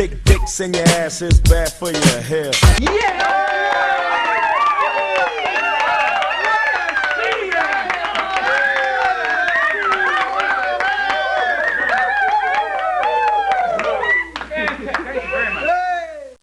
Big dicks in your ass is bad for your health. Yeah!